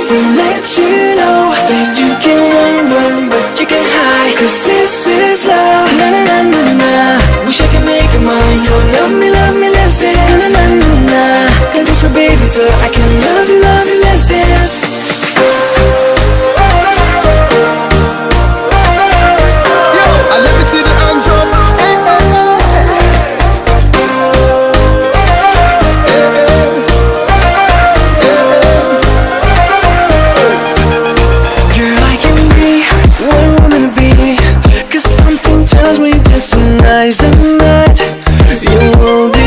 to let you know That you can run, run, but you can hide Cause this is love. Na na na na na Wish I could make you mine So love me, love me less than Na na na na And this so baby so I can is the night you won't be?